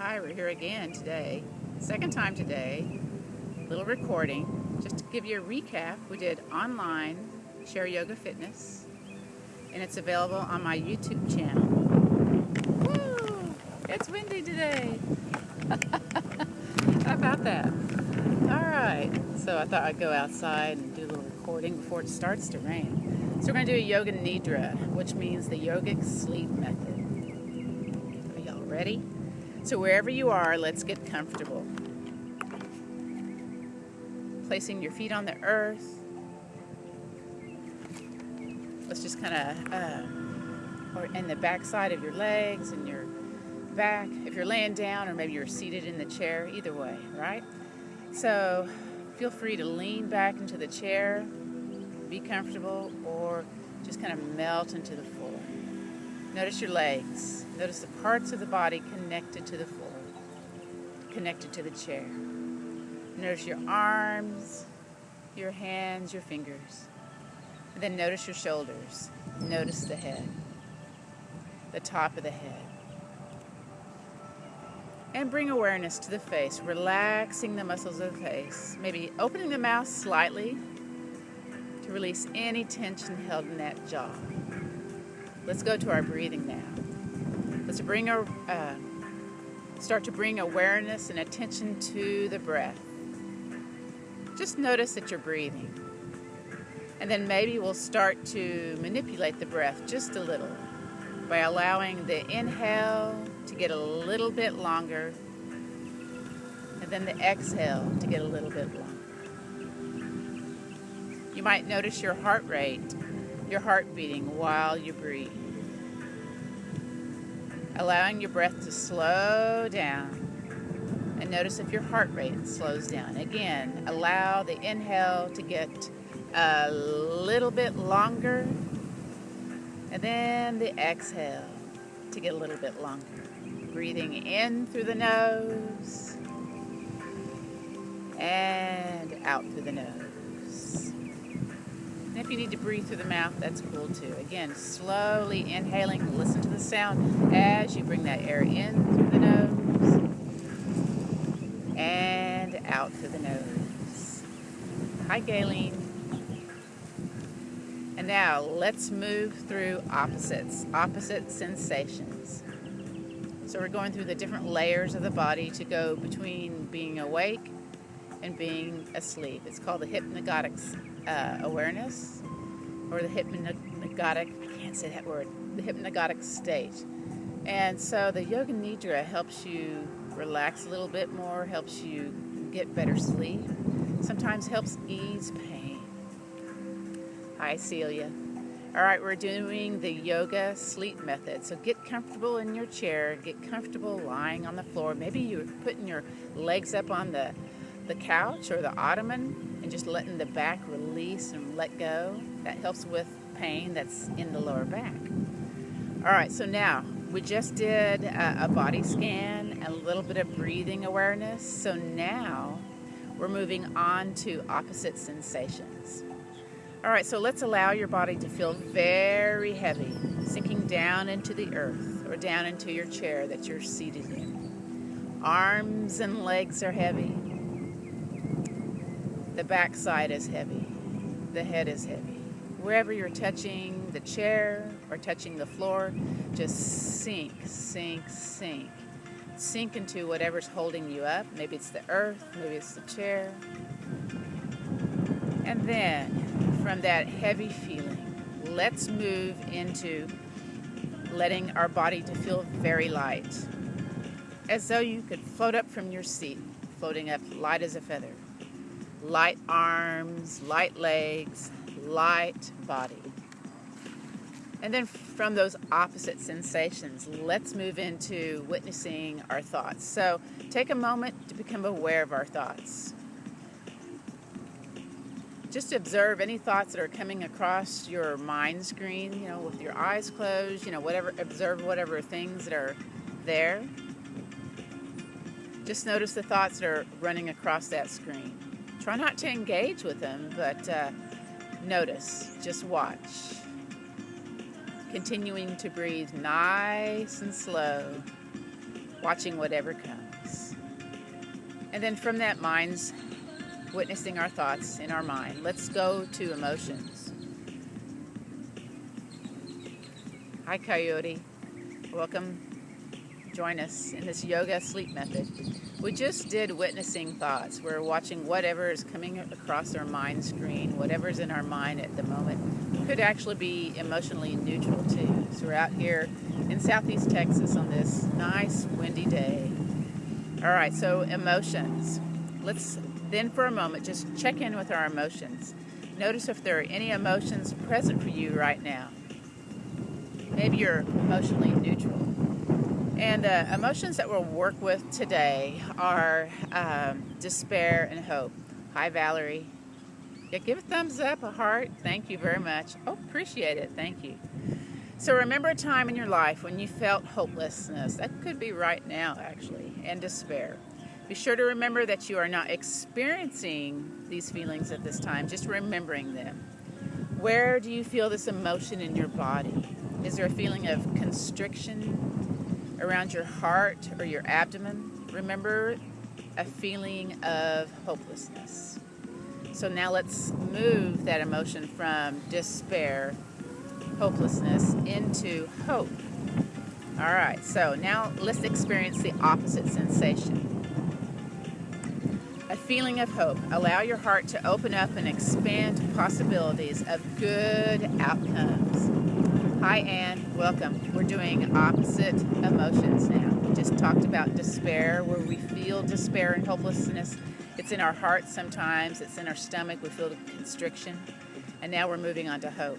Hi, we're here again today. Second time today. Little recording. Just to give you a recap, we did online Chair Yoga Fitness, and it's available on my YouTube channel. Woo! It's windy today. How about that? All right. So I thought I'd go outside and do a little recording before it starts to rain. So we're going to do a Yoga Nidra, which means the yogic sleep method. Are y'all ready? So wherever you are, let's get comfortable. Placing your feet on the earth. Let's just kind of, uh, or in the back side of your legs and your back. If you're laying down or maybe you're seated in the chair, either way, right? So feel free to lean back into the chair, be comfortable, or just kind of melt into the floor. Notice your legs. Notice the parts of the body connected to the floor, connected to the chair. Notice your arms, your hands, your fingers. And then notice your shoulders. Notice the head, the top of the head. And bring awareness to the face, relaxing the muscles of the face. Maybe opening the mouth slightly to release any tension held in that jaw. Let's go to our breathing now. Let's bring our, uh, start to bring awareness and attention to the breath. Just notice that you're breathing. And then maybe we'll start to manipulate the breath just a little by allowing the inhale to get a little bit longer and then the exhale to get a little bit longer. You might notice your heart rate, your heart beating while you breathe allowing your breath to slow down. And notice if your heart rate slows down. Again, allow the inhale to get a little bit longer, and then the exhale to get a little bit longer. Breathing in through the nose and out through the nose. And if you need to breathe through the mouth, that's cool too. Again, slowly inhaling, listen to the sound as you bring that air in through the nose and out through the nose. Hi, Galen. And now let's move through opposites, opposite sensations. So we're going through the different layers of the body to go between being awake and being asleep. It's called the hypnagogic uh, awareness or the hypnagogic, I can't say that word, the hypnagogic state. And so the Yoga Nidra helps you relax a little bit more, helps you get better sleep, sometimes helps ease pain. Hi, Celia. All right, we're doing the yoga sleep method. So get comfortable in your chair, get comfortable lying on the floor. Maybe you're putting your legs up on the the couch or the ottoman and just letting the back release and let go. That helps with pain that's in the lower back. All right, so now we just did a, a body scan, a little bit of breathing awareness. So now we're moving on to opposite sensations. All right, so let's allow your body to feel very heavy, sinking down into the earth or down into your chair that you're seated in. Arms and legs are heavy. The backside is heavy. The head is heavy. Wherever you're touching the chair or touching the floor, just sink, sink, sink. Sink into whatever's holding you up. Maybe it's the earth, maybe it's the chair. And then from that heavy feeling, let's move into letting our body to feel very light. As though you could float up from your seat, floating up light as a feather light arms, light legs, light body. And then from those opposite sensations, let's move into witnessing our thoughts. So take a moment to become aware of our thoughts. Just observe any thoughts that are coming across your mind screen, you know, with your eyes closed, you know, whatever, observe whatever things that are there. Just notice the thoughts that are running across that screen. Try not to engage with them, but uh, notice, just watch. Continuing to breathe nice and slow. watching whatever comes. And then from that, mind's witnessing our thoughts in our mind. Let's go to emotions. Hi, Coyote. Welcome. Join us in this yoga sleep method. We just did witnessing thoughts. We're watching whatever is coming across our mind screen, whatever's in our mind at the moment. Could actually be emotionally neutral too. So we're out here in southeast Texas on this nice windy day. All right, so emotions. Let's then for a moment just check in with our emotions. Notice if there are any emotions present for you right now. Maybe you're emotionally neutral. And the uh, emotions that we'll work with today are um, despair and hope. Hi, Valerie. Yeah, give a thumbs up, a heart. Thank you very much. Oh, appreciate it. Thank you. So remember a time in your life when you felt hopelessness. That could be right now, actually, and despair. Be sure to remember that you are not experiencing these feelings at this time, just remembering them. Where do you feel this emotion in your body? Is there a feeling of constriction around your heart or your abdomen? Remember a feeling of hopelessness. So now let's move that emotion from despair, hopelessness, into hope. All right, so now let's experience the opposite sensation a feeling of hope. Allow your heart to open up and expand possibilities of good outcomes. Hi, Anne. Welcome. Doing opposite emotions now. We just talked about despair, where we feel despair and hopelessness. It's in our heart sometimes, it's in our stomach. We feel the constriction. And now we're moving on to hope.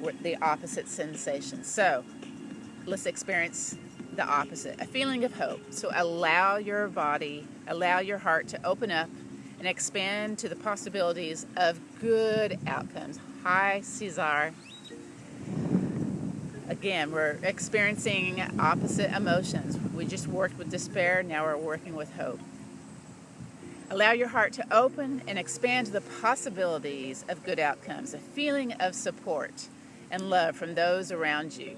We're the opposite sensation. So let's experience the opposite, a feeling of hope. So allow your body, allow your heart to open up and expand to the possibilities of good outcomes. Hi, Cesar. Again, we're experiencing opposite emotions. We just worked with despair, now we're working with hope. Allow your heart to open and expand the possibilities of good outcomes, a feeling of support and love from those around you.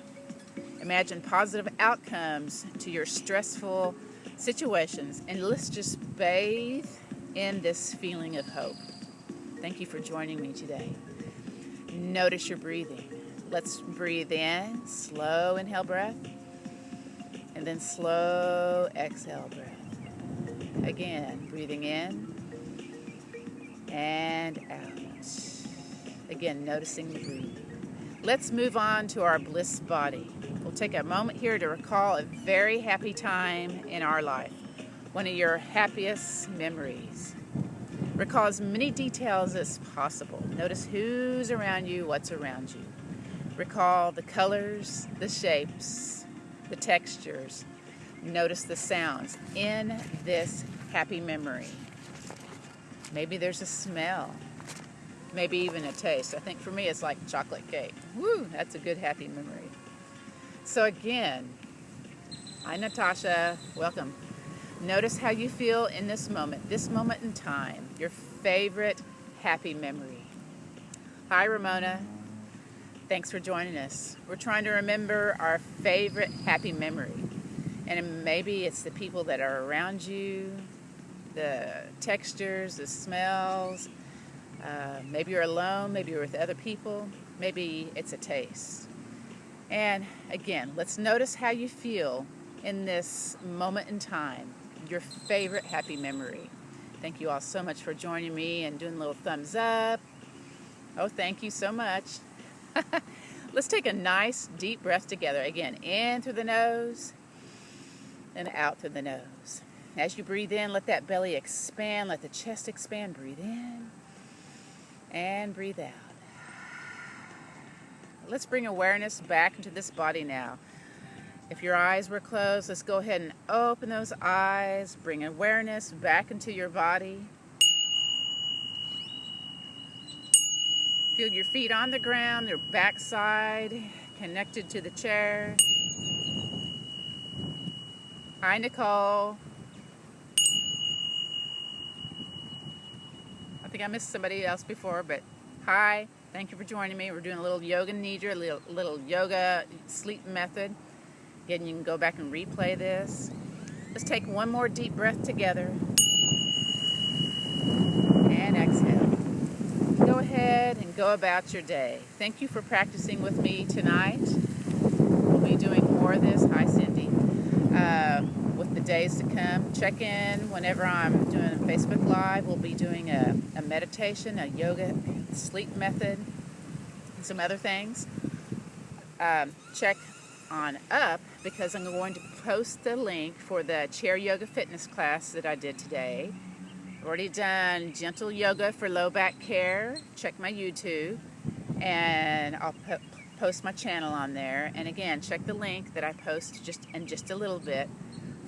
Imagine positive outcomes to your stressful situations, and let's just bathe in this feeling of hope. Thank you for joining me today. Notice your breathing. Let's breathe in, slow inhale breath, and then slow exhale breath. Again, breathing in and out. Again, noticing the breathing. Let's move on to our bliss body. We'll take a moment here to recall a very happy time in our life, one of your happiest memories. Recall as many details as possible. Notice who's around you, what's around you. Recall the colors, the shapes, the textures. Notice the sounds in this happy memory. Maybe there's a smell, maybe even a taste. I think for me it's like chocolate cake. Woo, that's a good happy memory. So again, hi Natasha, welcome. Notice how you feel in this moment, this moment in time, your favorite happy memory. Hi Ramona, thanks for joining us. We're trying to remember our favorite happy memory. And maybe it's the people that are around you, the textures, the smells. Uh, maybe you're alone, maybe you're with other people, maybe it's a taste. And again, let's notice how you feel in this moment in time, your favorite happy memory. Thank you all so much for joining me and doing a little thumbs up. Oh, thank you so much. let's take a nice deep breath together. Again, in through the nose and out through the nose. As you breathe in, let that belly expand, let the chest expand. Breathe in and breathe out. Let's bring awareness back into this body now. If your eyes were closed, let's go ahead and open those eyes. Bring awareness back into your body. Feel your feet on the ground, your backside connected to the chair. Hi, Nicole. I think I missed somebody else before, but hi. Thank you for joining me. We're doing a little yoga nidra, a little, little yoga sleep method. Again, you can go back and replay this. Let's take one more deep breath together. And exhale. Go ahead and go about your day. Thank you for practicing with me tonight. We'll be doing more of this. Hi, Cindy. Uh, with the days to come, check in whenever I'm doing a Facebook Live. We'll be doing a, a meditation, a yoga sleep method, and some other things. Um, check on up because I'm going to post the link for the chair yoga fitness class that I did today. Already done gentle yoga for low back care. Check my YouTube and I'll po post my channel on there. And again, check the link that I post just in just a little bit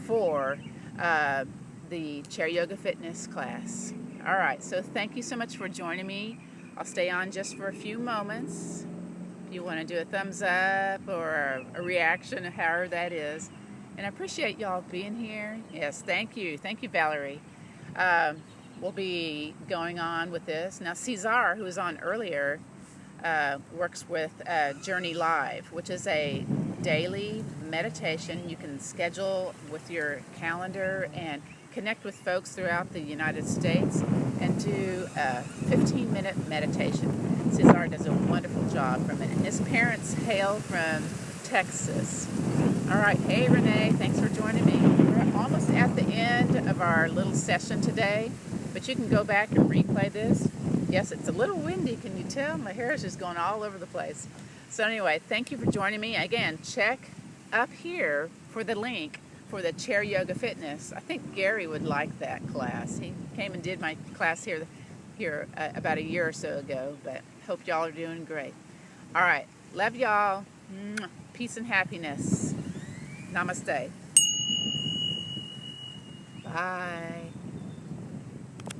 for uh, the chair yoga fitness class. All right, so thank you so much for joining me. I'll stay on just for a few moments If you want to do a thumbs up or a reaction, however that is. And I appreciate y'all being here. Yes, thank you. Thank you, Valerie. Um, we'll be going on with this. Now, Cesar, who was on earlier, uh, works with uh, Journey Live, which is a daily meditation you can schedule with your calendar and connect with folks throughout the United States and do a 15 minute meditation. Cesar does a wonderful job from it. And his parents hail from Texas. All right, hey Renee, thanks for joining me. We're almost at the end of our little session today, but you can go back and replay this. Yes, it's a little windy, can you tell? My hair is just going all over the place. So anyway, thank you for joining me. Again, check up here for the link for the chair yoga fitness. I think Gary would like that class. He came and did my class here here uh, about a year or so ago, but hope y'all are doing great. All right, love y'all. Peace and happiness. Namaste. Bye.